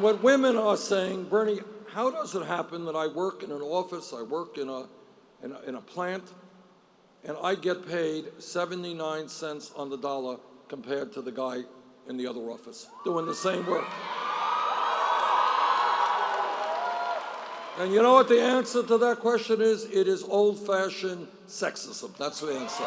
What women are saying, Bernie, how does it happen that I work in an office, I work in a, in a, in a plant, and I get paid 79 cents on the dollar compared to the guy in the other office doing the same work? And you know what the answer to that question is? It is old-fashioned sexism. That's the answer.